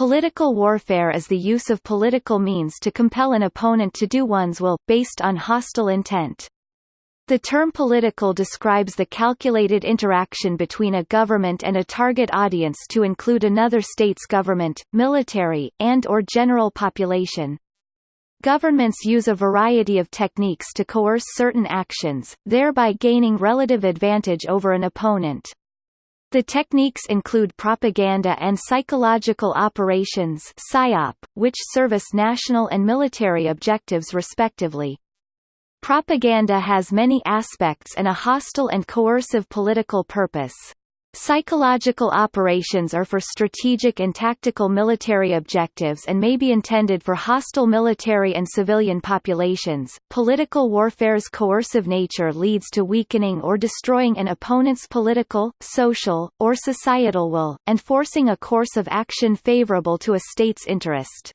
Political warfare is the use of political means to compel an opponent to do one's will, based on hostile intent. The term political describes the calculated interaction between a government and a target audience to include another state's government, military, and or general population. Governments use a variety of techniques to coerce certain actions, thereby gaining relative advantage over an opponent. The techniques include propaganda and psychological operations PSYOP, which service national and military objectives respectively. Propaganda has many aspects and a hostile and coercive political purpose. Psychological operations are for strategic and tactical military objectives and may be intended for hostile military and civilian populations. Political warfare's coercive nature leads to weakening or destroying an opponent's political, social, or societal will, and forcing a course of action favorable to a state's interest.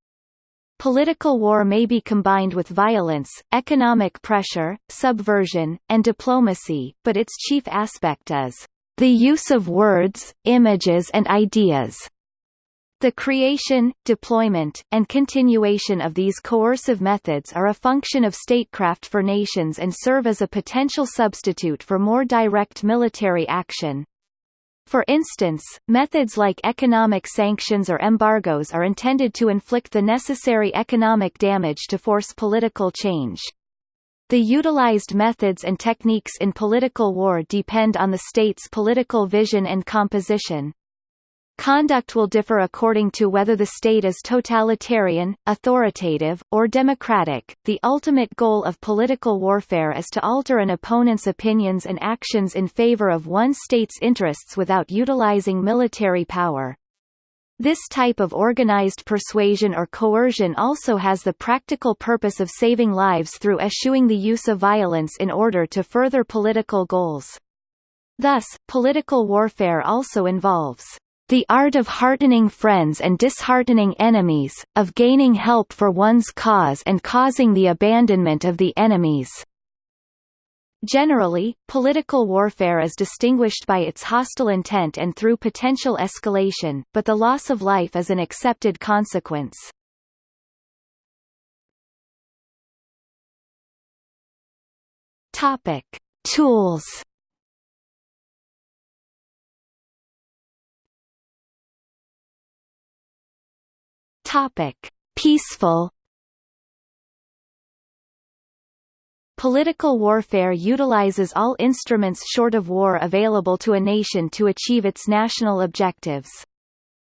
Political war may be combined with violence, economic pressure, subversion, and diplomacy, but its chief aspect is the use of words, images and ideas. The creation, deployment, and continuation of these coercive methods are a function of statecraft for nations and serve as a potential substitute for more direct military action. For instance, methods like economic sanctions or embargoes are intended to inflict the necessary economic damage to force political change. The utilized methods and techniques in political war depend on the state's political vision and composition. Conduct will differ according to whether the state is totalitarian, authoritative, or democratic. The ultimate goal of political warfare is to alter an opponent's opinions and actions in favor of one state's interests without utilizing military power. This type of organized persuasion or coercion also has the practical purpose of saving lives through eschewing the use of violence in order to further political goals. Thus, political warfare also involves the art of heartening friends and disheartening enemies, of gaining help for one's cause and causing the abandonment of the enemies. Generally, political warfare is distinguished by its hostile intent and through potential escalation, but the loss of life is an accepted consequence. Topic: Tools Topic: Peaceful Political warfare utilizes all instruments short of war available to a nation to achieve its national objectives.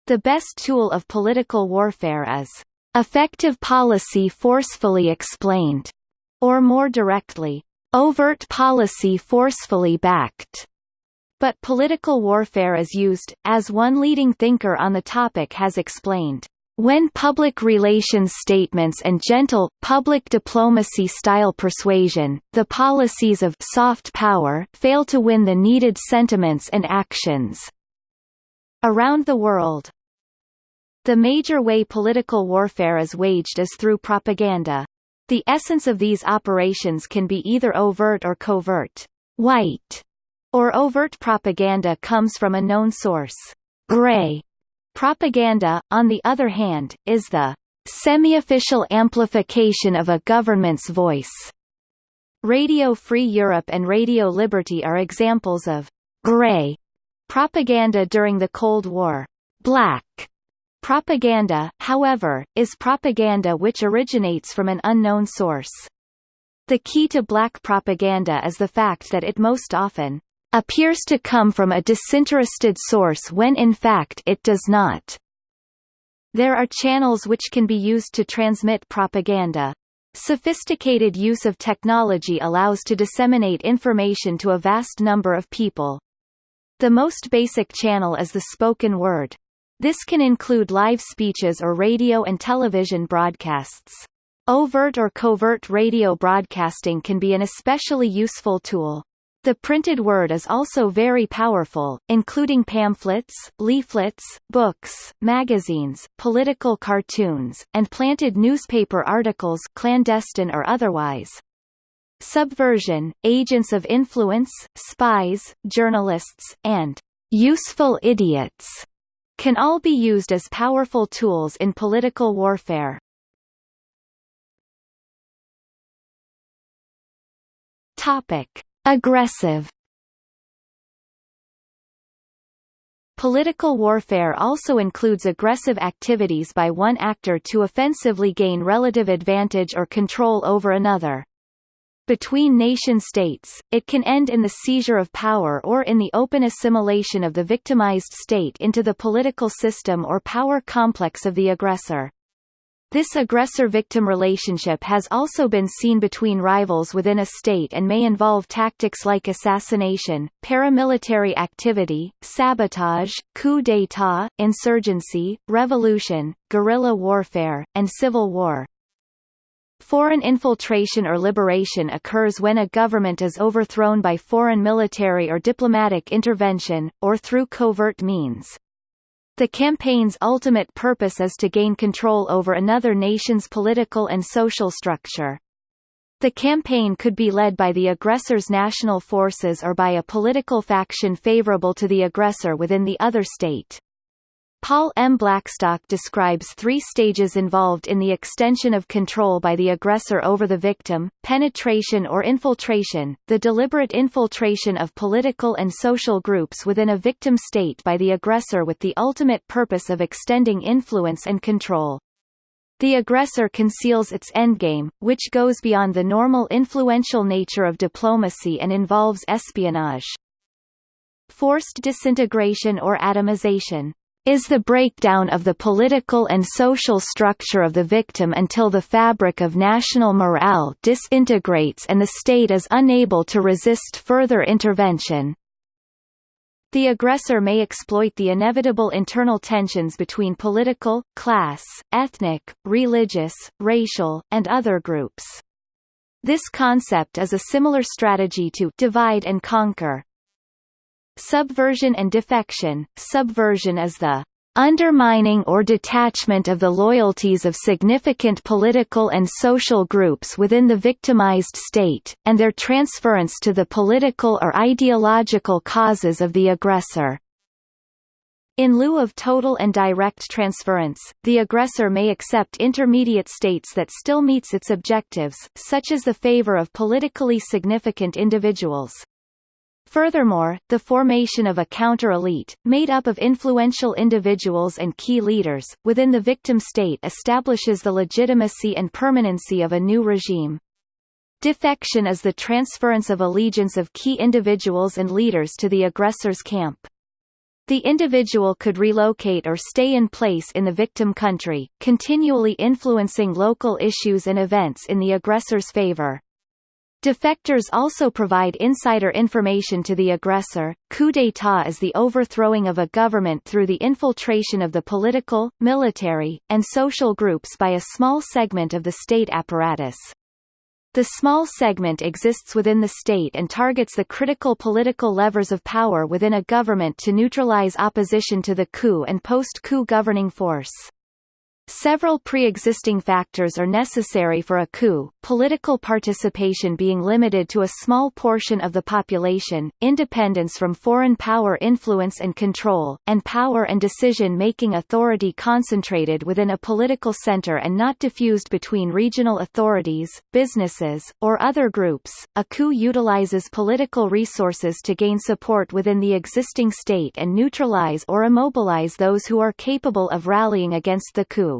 The best tool of political warfare is effective policy forcefully explained, or more directly, overt policy forcefully backed. But political warfare is used, as one leading thinker on the topic has explained, when public relations statements and gentle, public diplomacy-style persuasion, the policies of soft power fail to win the needed sentiments and actions. Around the world, the major way political warfare is waged is through propaganda. The essence of these operations can be either overt or covert. White or overt propaganda comes from a known source. Gray Propaganda, on the other hand, is the semi-official amplification of a government's voice. Radio Free Europe and Radio Liberty are examples of «grey» propaganda during the Cold War. Black propaganda, however, is propaganda which originates from an unknown source. The key to black propaganda is the fact that it most often appears to come from a disinterested source when in fact it does not. There are channels which can be used to transmit propaganda. Sophisticated use of technology allows to disseminate information to a vast number of people. The most basic channel is the spoken word. This can include live speeches or radio and television broadcasts. Overt or covert radio broadcasting can be an especially useful tool. The printed word is also very powerful, including pamphlets, leaflets, books, magazines, political cartoons, and planted newspaper articles clandestine or otherwise. Subversion, agents of influence, spies, journalists, and useful idiots can all be used as powerful tools in political warfare. Topic: Aggressive Political warfare also includes aggressive activities by one actor to offensively gain relative advantage or control over another. Between nation-states, it can end in the seizure of power or in the open assimilation of the victimized state into the political system or power complex of the aggressor. This aggressor-victim relationship has also been seen between rivals within a state and may involve tactics like assassination, paramilitary activity, sabotage, coup d'état, insurgency, revolution, guerrilla warfare, and civil war. Foreign infiltration or liberation occurs when a government is overthrown by foreign military or diplomatic intervention, or through covert means. The campaign's ultimate purpose is to gain control over another nation's political and social structure. The campaign could be led by the aggressor's national forces or by a political faction favorable to the aggressor within the other state. Paul M. Blackstock describes three stages involved in the extension of control by the aggressor over the victim, penetration or infiltration, the deliberate infiltration of political and social groups within a victim state by the aggressor with the ultimate purpose of extending influence and control. The aggressor conceals its endgame, which goes beyond the normal influential nature of diplomacy and involves espionage. Forced disintegration or atomization is the breakdown of the political and social structure of the victim until the fabric of national morale disintegrates and the state is unable to resist further intervention. The aggressor may exploit the inevitable internal tensions between political, class, ethnic, religious, racial, and other groups. This concept is a similar strategy to divide and conquer, Subversion and defection. Subversion is the undermining or detachment of the loyalties of significant political and social groups within the victimized state, and their transference to the political or ideological causes of the aggressor. In lieu of total and direct transference, the aggressor may accept intermediate states that still meets its objectives, such as the favor of politically significant individuals. Furthermore, the formation of a counter-elite, made up of influential individuals and key leaders, within the victim state establishes the legitimacy and permanency of a new regime. Defection is the transference of allegiance of key individuals and leaders to the aggressor's camp. The individual could relocate or stay in place in the victim country, continually influencing local issues and events in the aggressor's favor. Defectors also provide insider information to the aggressor. Coup d'état is the overthrowing of a government through the infiltration of the political, military, and social groups by a small segment of the state apparatus. The small segment exists within the state and targets the critical political levers of power within a government to neutralize opposition to the coup and post-coup governing force. Several pre-existing factors are necessary for a coup, political participation being limited to a small portion of the population, independence from foreign power influence and control, and power and decision-making authority concentrated within a political center and not diffused between regional authorities, businesses, or other groups. A coup utilizes political resources to gain support within the existing state and neutralize or immobilize those who are capable of rallying against the coup.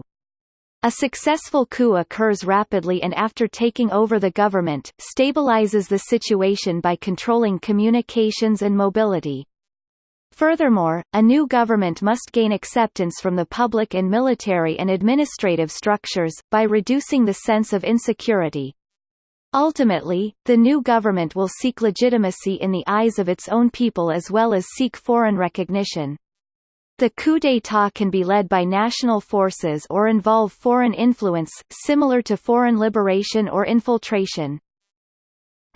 A successful coup occurs rapidly and after taking over the government, stabilizes the situation by controlling communications and mobility. Furthermore, a new government must gain acceptance from the public and military and administrative structures, by reducing the sense of insecurity. Ultimately, the new government will seek legitimacy in the eyes of its own people as well as seek foreign recognition. The coup d'état can be led by national forces or involve foreign influence, similar to foreign liberation or infiltration.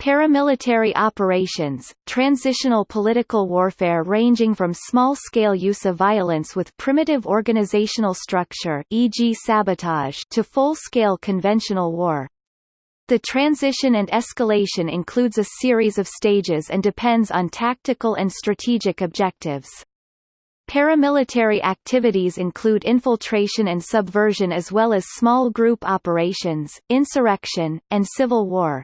Paramilitary operations, transitional political warfare ranging from small-scale use of violence with primitive organizational structure e.g. sabotage to full-scale conventional war. The transition and escalation includes a series of stages and depends on tactical and strategic objectives. Paramilitary activities include infiltration and subversion as well as small group operations, insurrection, and civil war.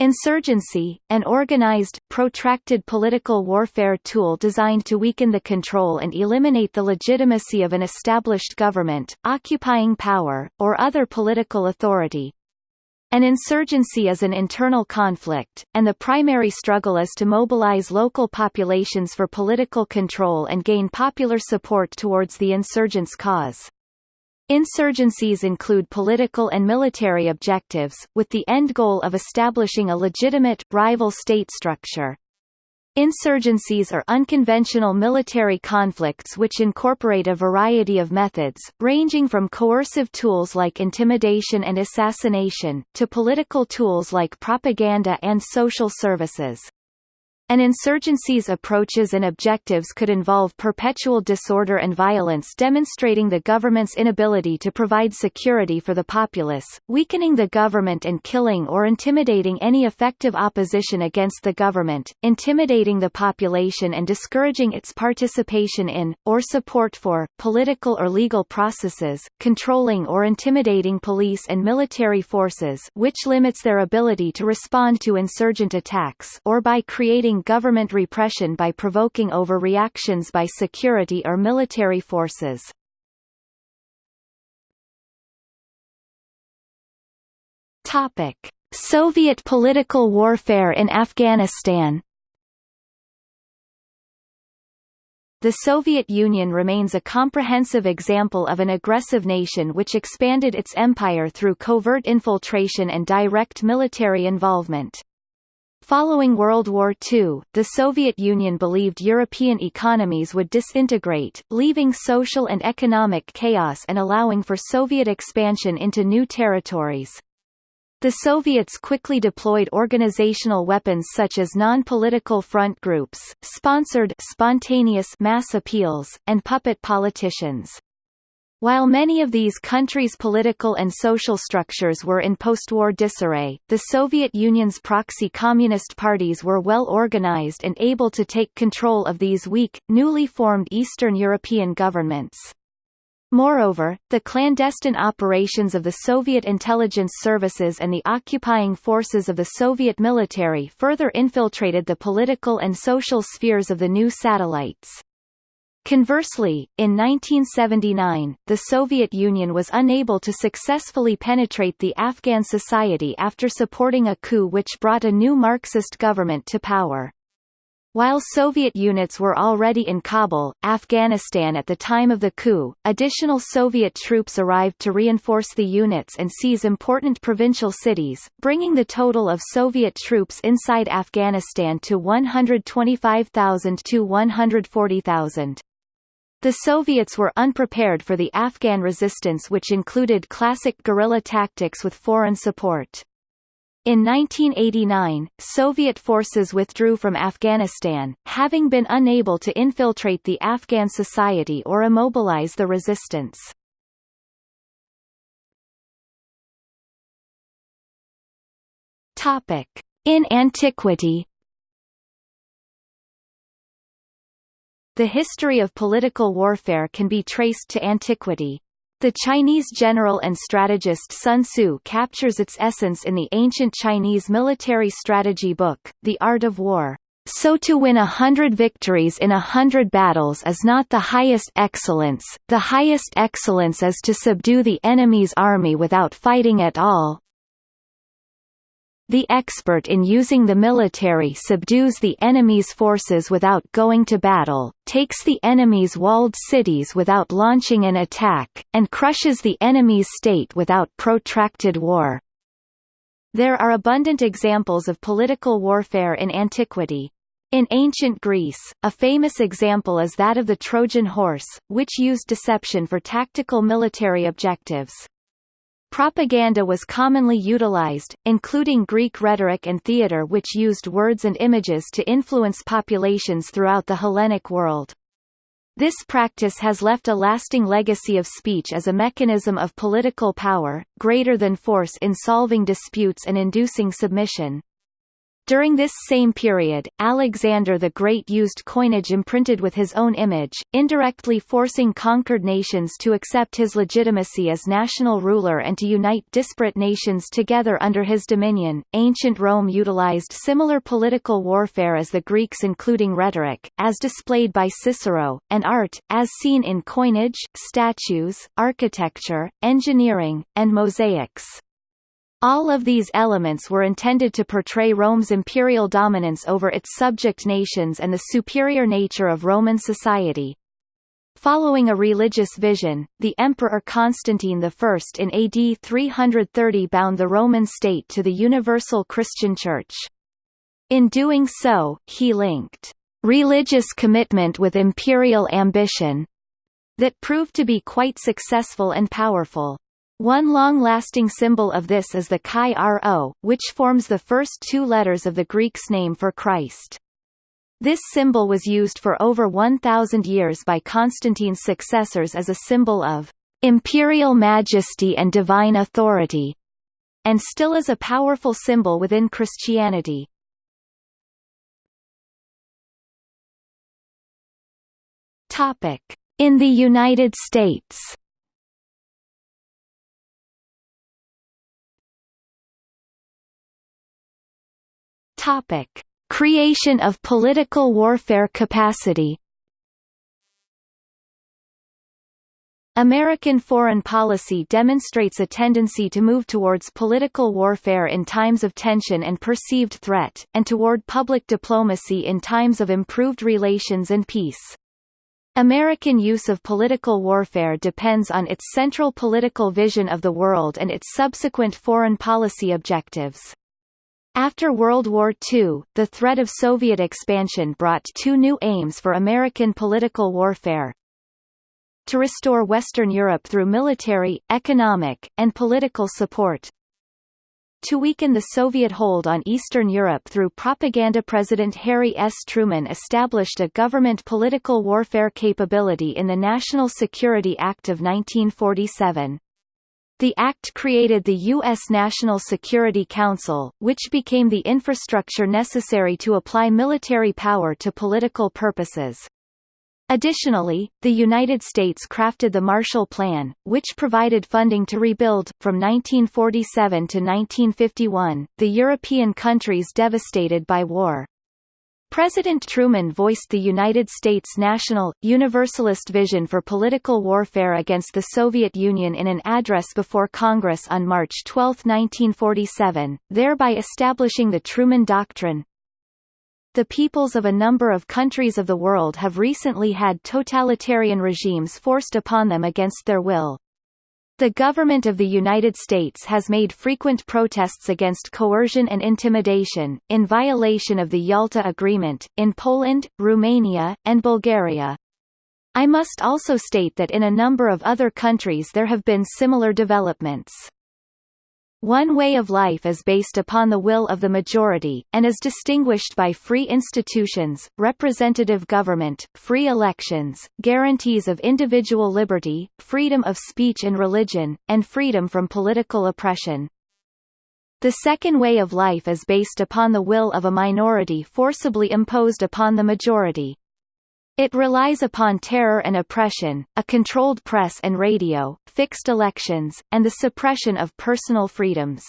Insurgency, an organized, protracted political warfare tool designed to weaken the control and eliminate the legitimacy of an established government, occupying power, or other political authority. An insurgency is an internal conflict, and the primary struggle is to mobilize local populations for political control and gain popular support towards the insurgent's cause. Insurgencies include political and military objectives, with the end goal of establishing a legitimate, rival state structure. Insurgencies are unconventional military conflicts which incorporate a variety of methods, ranging from coercive tools like intimidation and assassination, to political tools like propaganda and social services. An insurgency's approaches and objectives could involve perpetual disorder and violence demonstrating the government's inability to provide security for the populace, weakening the government and killing or intimidating any effective opposition against the government, intimidating the population and discouraging its participation in, or support for, political or legal processes, controlling or intimidating police and military forces which limits their ability to respond to insurgent attacks or by creating government repression by provoking overreactions by security or military forces. Topic: Soviet political warfare in Afghanistan The Soviet Union remains a comprehensive example of an aggressive nation which expanded its empire through covert infiltration and direct military involvement. Following World War II, the Soviet Union believed European economies would disintegrate, leaving social and economic chaos and allowing for Soviet expansion into new territories. The Soviets quickly deployed organizational weapons such as non-political front groups, sponsored spontaneous mass appeals, and puppet politicians. While many of these countries' political and social structures were in post-war disarray, the Soviet Union's proxy communist parties were well organized and able to take control of these weak, newly formed Eastern European governments. Moreover, the clandestine operations of the Soviet intelligence services and the occupying forces of the Soviet military further infiltrated the political and social spheres of the new satellites. Conversely, in 1979, the Soviet Union was unable to successfully penetrate the Afghan society after supporting a coup which brought a new Marxist government to power. While Soviet units were already in Kabul, Afghanistan at the time of the coup, additional Soviet troops arrived to reinforce the units and seize important provincial cities, bringing the total of Soviet troops inside Afghanistan to 125,000 to 140,000. The Soviets were unprepared for the Afghan resistance which included classic guerrilla tactics with foreign support. In 1989, Soviet forces withdrew from Afghanistan, having been unable to infiltrate the Afghan society or immobilize the resistance. In antiquity The history of political warfare can be traced to antiquity. The Chinese general and strategist Sun Tzu captures its essence in the ancient Chinese military strategy book, The Art of War. So to win a hundred victories in a hundred battles is not the highest excellence, the highest excellence is to subdue the enemy's army without fighting at all, the expert in using the military subdues the enemy's forces without going to battle, takes the enemy's walled cities without launching an attack, and crushes the enemy's state without protracted war. There are abundant examples of political warfare in antiquity. In ancient Greece, a famous example is that of the Trojan horse, which used deception for tactical military objectives. Propaganda was commonly utilized, including Greek rhetoric and theatre which used words and images to influence populations throughout the Hellenic world. This practice has left a lasting legacy of speech as a mechanism of political power, greater than force in solving disputes and inducing submission. During this same period, Alexander the Great used coinage imprinted with his own image, indirectly forcing conquered nations to accept his legitimacy as national ruler and to unite disparate nations together under his dominion. Ancient Rome utilized similar political warfare as the Greeks, including rhetoric, as displayed by Cicero, and art, as seen in coinage, statues, architecture, engineering, and mosaics. All of these elements were intended to portray Rome's imperial dominance over its subject nations and the superior nature of Roman society. Following a religious vision, the Emperor Constantine I in AD 330 bound the Roman state to the universal Christian Church. In doing so, he linked religious commitment with imperial ambition that proved to be quite successful and powerful. One long-lasting symbol of this is the chi rho, which forms the first two letters of the Greek's name for Christ. This symbol was used for over 1,000 years by Constantine's successors as a symbol of imperial majesty and divine authority, and still is a powerful symbol within Christianity. In the United States Topic: Creation of political warfare capacity. American foreign policy demonstrates a tendency to move towards political warfare in times of tension and perceived threat, and toward public diplomacy in times of improved relations and peace. American use of political warfare depends on its central political vision of the world and its subsequent foreign policy objectives. After World War II, the threat of Soviet expansion brought two new aims for American political warfare. To restore Western Europe through military, economic, and political support. To weaken the Soviet hold on Eastern Europe through propaganda President Harry S. Truman established a government political warfare capability in the National Security Act of 1947. The Act created the U.S. National Security Council, which became the infrastructure necessary to apply military power to political purposes. Additionally, the United States crafted the Marshall Plan, which provided funding to rebuild, from 1947 to 1951, the European countries devastated by war. President Truman voiced the United States' national, universalist vision for political warfare against the Soviet Union in an address before Congress on March 12, 1947, thereby establishing the Truman Doctrine. The peoples of a number of countries of the world have recently had totalitarian regimes forced upon them against their will. The government of the United States has made frequent protests against coercion and intimidation, in violation of the Yalta Agreement, in Poland, Romania, and Bulgaria. I must also state that in a number of other countries there have been similar developments. One way of life is based upon the will of the majority, and is distinguished by free institutions, representative government, free elections, guarantees of individual liberty, freedom of speech and religion, and freedom from political oppression. The second way of life is based upon the will of a minority forcibly imposed upon the majority. It relies upon terror and oppression, a controlled press and radio, fixed elections, and the suppression of personal freedoms.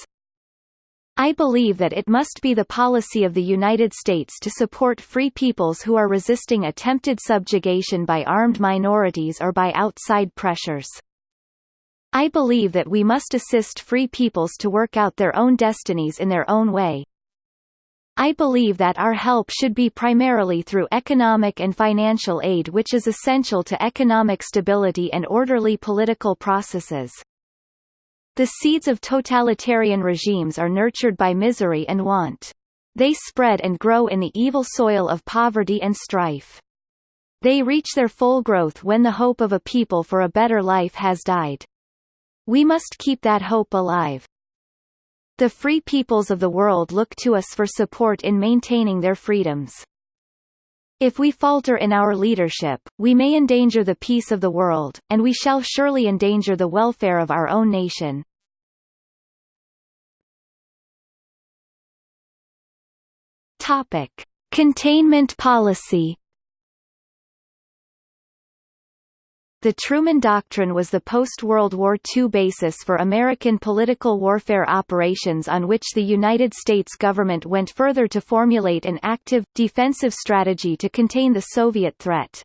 I believe that it must be the policy of the United States to support free peoples who are resisting attempted subjugation by armed minorities or by outside pressures. I believe that we must assist free peoples to work out their own destinies in their own way, I believe that our help should be primarily through economic and financial aid which is essential to economic stability and orderly political processes. The seeds of totalitarian regimes are nurtured by misery and want. They spread and grow in the evil soil of poverty and strife. They reach their full growth when the hope of a people for a better life has died. We must keep that hope alive. The free peoples of the world look to us for support in maintaining their freedoms. If we falter in our leadership, we may endanger the peace of the world, and we shall surely endanger the welfare of our own nation. Topic: Containment policy The Truman Doctrine was the post-World War II basis for American political warfare operations on which the United States government went further to formulate an active, defensive strategy to contain the Soviet threat.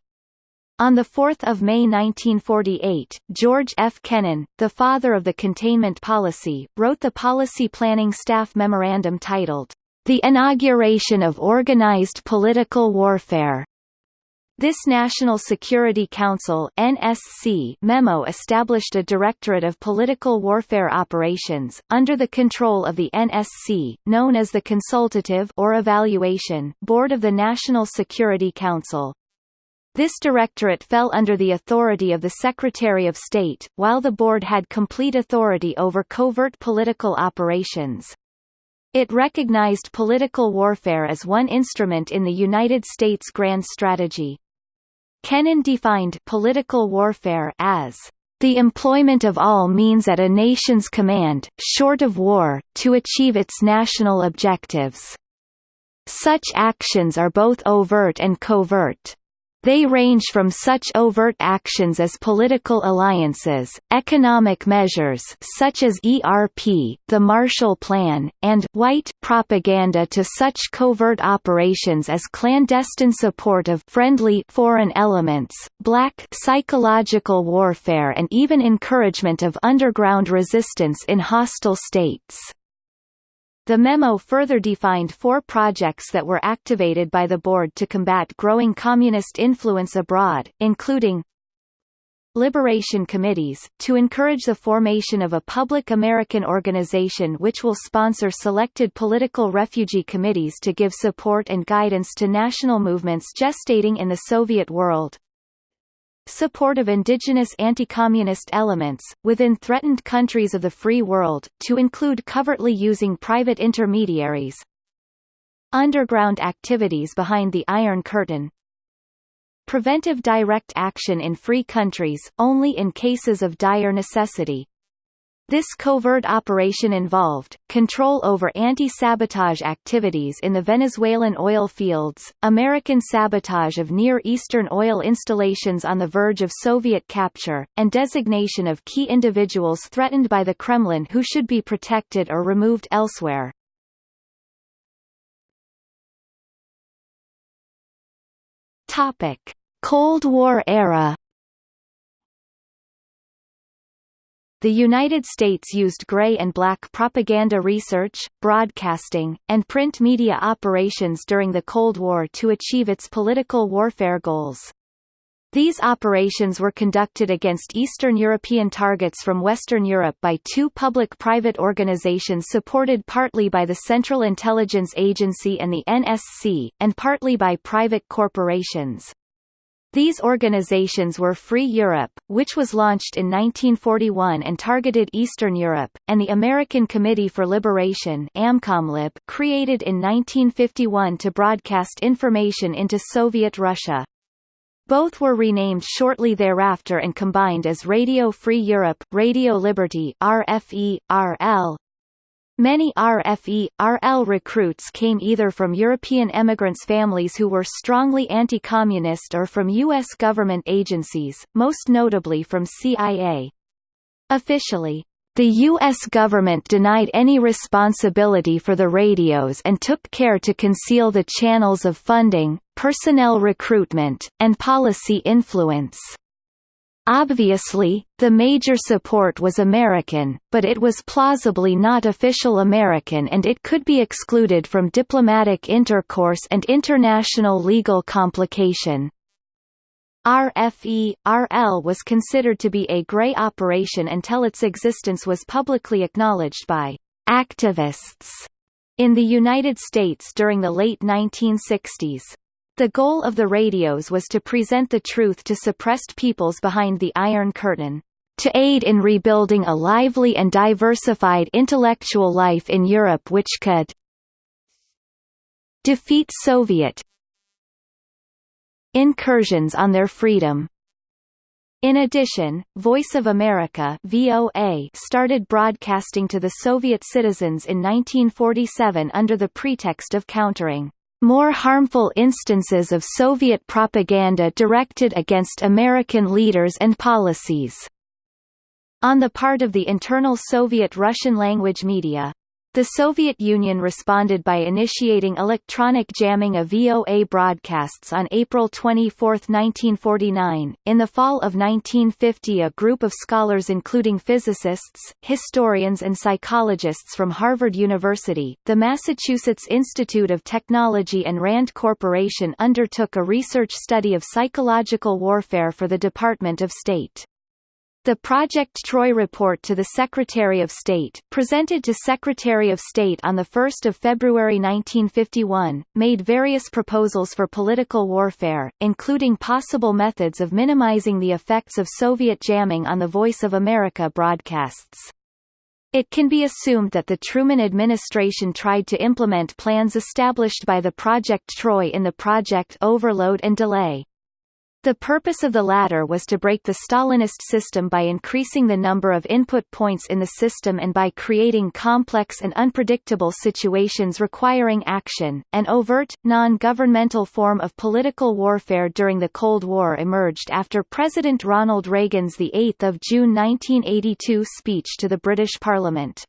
On 4 May 1948, George F. Kennan, the father of the containment policy, wrote the Policy Planning Staff Memorandum titled, The Inauguration of Organized Political Warfare, this National Security Council NSC memo established a Directorate of Political Warfare Operations, under the control of the NSC, known as the Consultative or Evaluation Board of the National Security Council. This directorate fell under the authority of the Secretary of State, while the board had complete authority over covert political operations. It recognized political warfare as one instrument in the United States grand strategy. Kennan defined political warfare as the employment of all means at a nation's command, short of war, to achieve its national objectives. Such actions are both overt and covert. They range from such overt actions as political alliances, economic measures such as ERP, the Marshall Plan, and white propaganda to such covert operations as clandestine support of friendly foreign elements, black psychological warfare and even encouragement of underground resistance in hostile states. The memo further defined four projects that were activated by the board to combat growing communist influence abroad, including Liberation committees, to encourage the formation of a public American organization which will sponsor selected political refugee committees to give support and guidance to national movements gestating in the Soviet world, support of indigenous anti-communist elements, within threatened countries of the free world, to include covertly using private intermediaries. Underground activities behind the Iron Curtain. Preventive direct action in free countries, only in cases of dire necessity this covert operation involved, control over anti-sabotage activities in the Venezuelan oil fields, American sabotage of Near Eastern oil installations on the verge of Soviet capture, and designation of key individuals threatened by the Kremlin who should be protected or removed elsewhere. Cold War era The United States used gray and black propaganda research, broadcasting, and print media operations during the Cold War to achieve its political warfare goals. These operations were conducted against Eastern European targets from Western Europe by two public-private organizations supported partly by the Central Intelligence Agency and the NSC, and partly by private corporations. These organizations were Free Europe, which was launched in 1941 and targeted Eastern Europe, and the American Committee for Liberation AMCOMLIB, created in 1951 to broadcast information into Soviet Russia. Both were renamed shortly thereafter and combined as Radio Free Europe, Radio Liberty RFE, RL, Many RFE, RL recruits came either from European emigrants' families who were strongly anti-communist or from U.S. government agencies, most notably from CIA. Officially, the U.S. government denied any responsibility for the radios and took care to conceal the channels of funding, personnel recruitment, and policy influence. Obviously, the major support was American, but it was plausibly not official American and it could be excluded from diplomatic intercourse and international legal complication. RFE, RL was considered to be a gray operation until its existence was publicly acknowledged by activists in the United States during the late 1960s. The goal of the radios was to present the truth to suppressed peoples behind the Iron Curtain. To aid in rebuilding a lively and diversified intellectual life in Europe which could defeat Soviet incursions on their freedom. In addition, Voice of America VOA started broadcasting to the Soviet citizens in 1947 under the pretext of countering more harmful instances of Soviet propaganda directed against American leaders and policies. On the part of the internal Soviet Russian language media, the Soviet Union responded by initiating electronic jamming of VOA broadcasts on April 24, 1949. In the fall of 1950, a group of scholars including physicists, historians and psychologists from Harvard University, the Massachusetts Institute of Technology and RAND Corporation undertook a research study of psychological warfare for the Department of State. The Project Troy report to the Secretary of State, presented to Secretary of State on 1 February 1951, made various proposals for political warfare, including possible methods of minimizing the effects of Soviet jamming on the Voice of America broadcasts. It can be assumed that the Truman administration tried to implement plans established by the Project Troy in the Project Overload and Delay. The purpose of the latter was to break the Stalinist system by increasing the number of input points in the system and by creating complex and unpredictable situations requiring action. An overt, non-governmental form of political warfare during the Cold War emerged after President Ronald Reagan's 8 June 1982 speech to the British Parliament.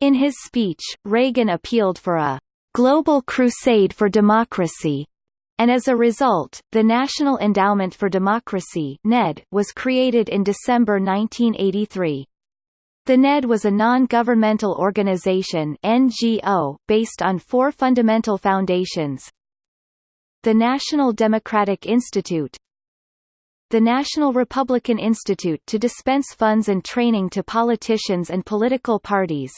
In his speech, Reagan appealed for a global crusade for democracy, and as a result, the National Endowment for Democracy (NED) was created in December 1983. The NED was a non-governmental organization (NGO) based on four fundamental foundations: the National Democratic Institute, the National Republican Institute to dispense funds and training to politicians and political parties,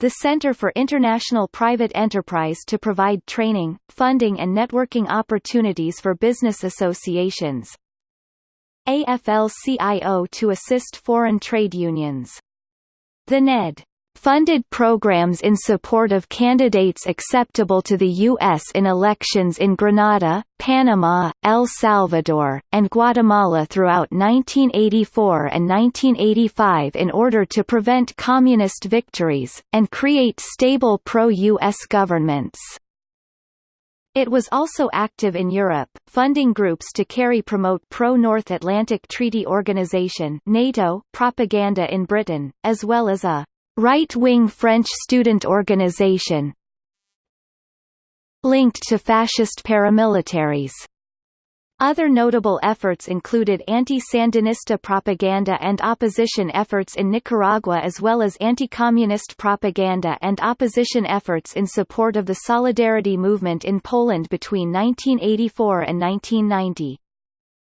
the Center for International Private Enterprise to provide training, funding and networking opportunities for business associations. AFL-CIO to assist foreign trade unions. The NED funded programs in support of candidates acceptable to the U.S. in elections in Grenada, Panama, El Salvador, and Guatemala throughout 1984 and 1985 in order to prevent communist victories, and create stable pro-U.S. governments. It was also active in Europe, funding groups to carry promote pro-North Atlantic Treaty Organization NATO propaganda in Britain, as well as a right-wing French student organization linked to fascist paramilitaries. Other notable efforts included anti-Sandinista propaganda and opposition efforts in Nicaragua as well as anti-communist propaganda and opposition efforts in support of the Solidarity movement in Poland between 1984 and 1990.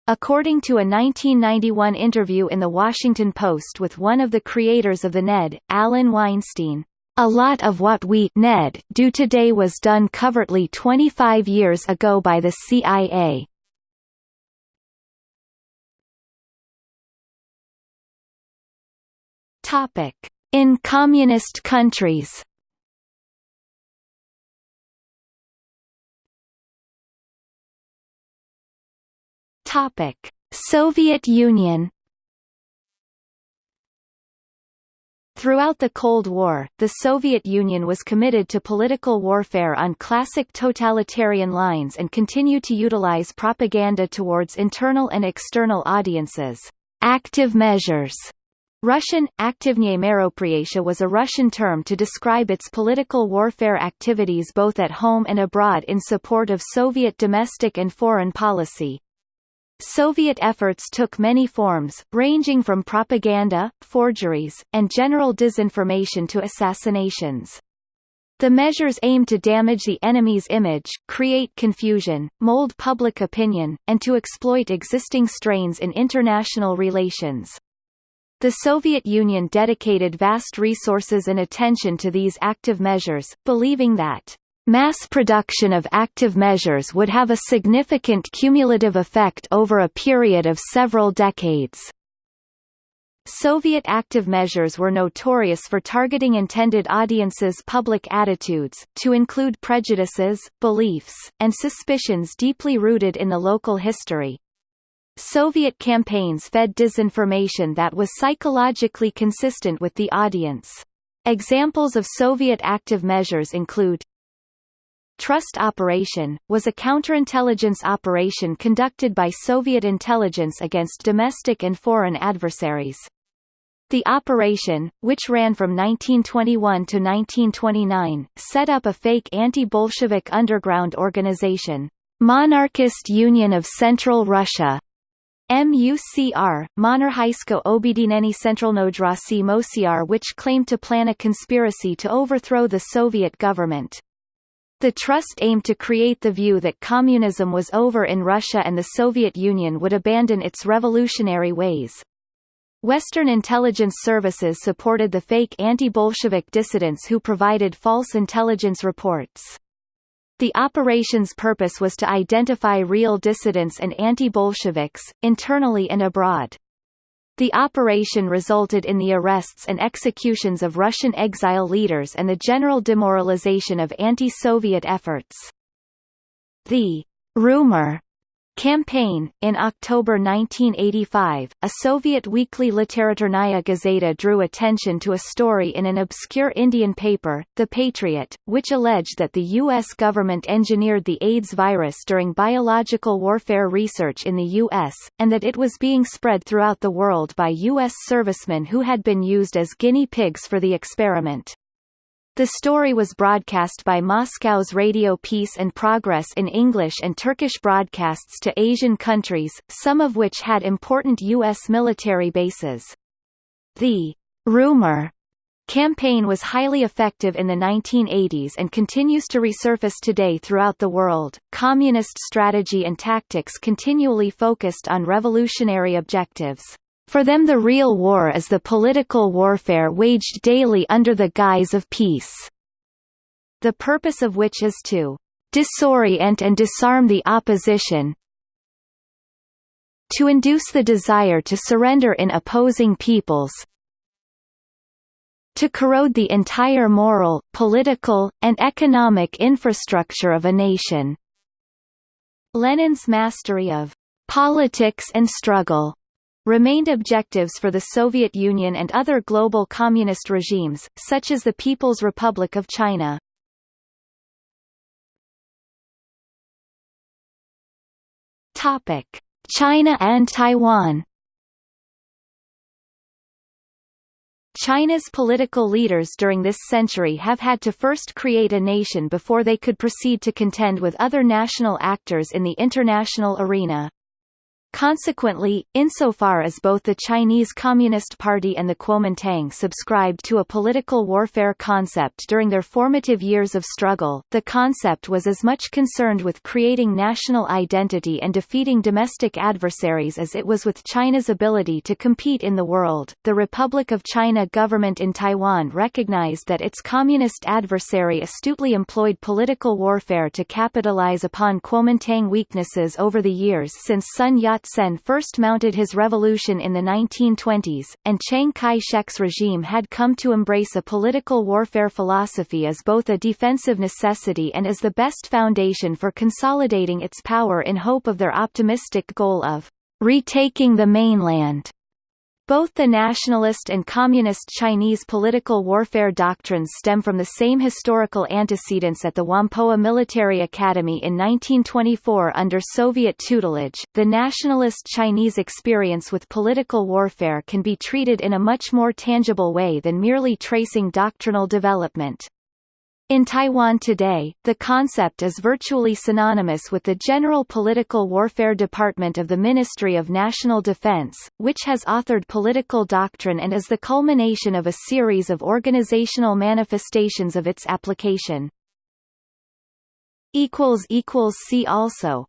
According to a 1991 interview in The Washington Post with one of the creators of the NED, Allen Weinstein, a lot of what we NED do today was done covertly 25 years ago by the CIA. Topic: In communist countries. Topic: Soviet Union. Throughout the Cold War, the Soviet Union was committed to political warfare on classic totalitarian lines and continued to utilize propaganda towards internal and external audiences. Active measures Russian, Aktivnye Meropriatia was a Russian term to describe its political warfare activities both at home and abroad in support of Soviet domestic and foreign policy. Soviet efforts took many forms, ranging from propaganda, forgeries, and general disinformation to assassinations. The measures aim to damage the enemy's image, create confusion, mold public opinion, and to exploit existing strains in international relations. The Soviet Union dedicated vast resources and attention to these active measures, believing that Mass production of active measures would have a significant cumulative effect over a period of several decades. Soviet active measures were notorious for targeting intended audiences' public attitudes, to include prejudices, beliefs, and suspicions deeply rooted in the local history. Soviet campaigns fed disinformation that was psychologically consistent with the audience. Examples of Soviet active measures include Trust Operation, was a counterintelligence operation conducted by Soviet intelligence against domestic and foreign adversaries. The operation, which ran from 1921 to 1929, set up a fake anti-Bolshevik underground organization, Monarchist Union of Central Russia, MUCR, Monarchijsko Objedinenie Centralnodrasi Mosiar which claimed to plan a conspiracy to overthrow the Soviet government. The trust aimed to create the view that communism was over in Russia and the Soviet Union would abandon its revolutionary ways. Western intelligence services supported the fake anti-Bolshevik dissidents who provided false intelligence reports. The operation's purpose was to identify real dissidents and anti-Bolsheviks, internally and abroad. The operation resulted in the arrests and executions of Russian exile leaders and the general demoralization of anti-Soviet efforts. The rumor Campaign. In October 1985, a Soviet weekly Literaturная Gazeta drew attention to a story in an obscure Indian paper, The Patriot, which alleged that the U.S. government engineered the AIDS virus during biological warfare research in the U.S., and that it was being spread throughout the world by U.S. servicemen who had been used as guinea pigs for the experiment. The story was broadcast by Moscow's Radio Peace and Progress in English and Turkish broadcasts to Asian countries, some of which had important U.S. military bases. The rumor campaign was highly effective in the 1980s and continues to resurface today throughout the world. Communist strategy and tactics continually focused on revolutionary objectives. For them the real war is the political warfare waged daily under the guise of peace. The purpose of which is to disorient and disarm the opposition, to induce the desire to surrender in opposing peoples, to corrode the entire moral, political, and economic infrastructure of a nation. Lenin's mastery of politics and struggle remained objectives for the Soviet Union and other global communist regimes, such as the People's Republic of China. China and Taiwan. China's political leaders during this century have had to first create a nation before they could proceed to contend with other national actors in the international arena. Consequently, insofar as both the Chinese Communist Party and the Kuomintang subscribed to a political warfare concept during their formative years of struggle, the concept was as much concerned with creating national identity and defeating domestic adversaries as it was with China's ability to compete in the world. The Republic of China government in Taiwan recognized that its communist adversary astutely employed political warfare to capitalize upon Kuomintang weaknesses over the years since Sun Yat Yat-sen first mounted his revolution in the 1920s, and Chiang Kai-shek's regime had come to embrace a political warfare philosophy as both a defensive necessity and as the best foundation for consolidating its power in hope of their optimistic goal of retaking the mainland. Both the nationalist and communist Chinese political warfare doctrines stem from the same historical antecedents at the Whampoa Military Academy in 1924 under Soviet tutelage. The nationalist Chinese experience with political warfare can be treated in a much more tangible way than merely tracing doctrinal development. In Taiwan today, the concept is virtually synonymous with the General Political Warfare Department of the Ministry of National Defense, which has authored political doctrine and is the culmination of a series of organizational manifestations of its application. See also